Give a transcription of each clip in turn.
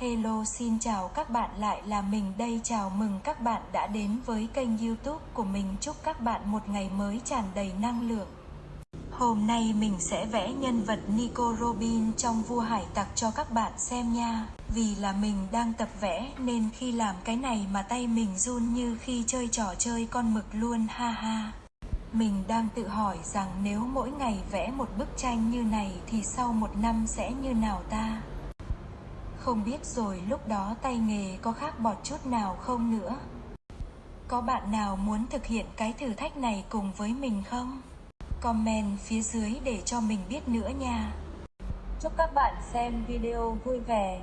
Hello, xin chào các bạn lại là mình. Đây, chào mừng các bạn đã đến với kênh youtube của mình. Chúc các bạn một ngày mới tràn đầy năng lượng. Hôm nay mình sẽ vẽ nhân vật Nico Robin trong vua hải tặc cho các bạn xem nha. Vì là mình đang tập vẽ, nên khi làm cái này mà tay mình run như khi chơi trò chơi con mực luôn, ha ha. Mình đang tự hỏi rằng nếu mỗi ngày vẽ một bức tranh như này thì sau một năm sẽ như nào ta? Không biết rồi lúc đó tay nghề có khác bọt chút nào không nữa? Có bạn nào muốn thực hiện cái thử thách này cùng với mình không? Comment phía dưới để cho mình biết nữa nha. Chúc các bạn xem video vui vẻ.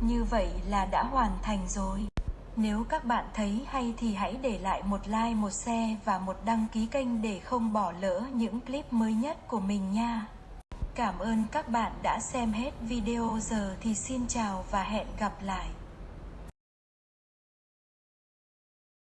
Như vậy là đã hoàn thành rồi. Nếu các bạn thấy hay thì hãy để lại một like, một share và một đăng ký kênh để không bỏ lỡ những clip mới nhất của mình nha. Cảm ơn các bạn đã xem hết video giờ thì xin chào và hẹn gặp lại.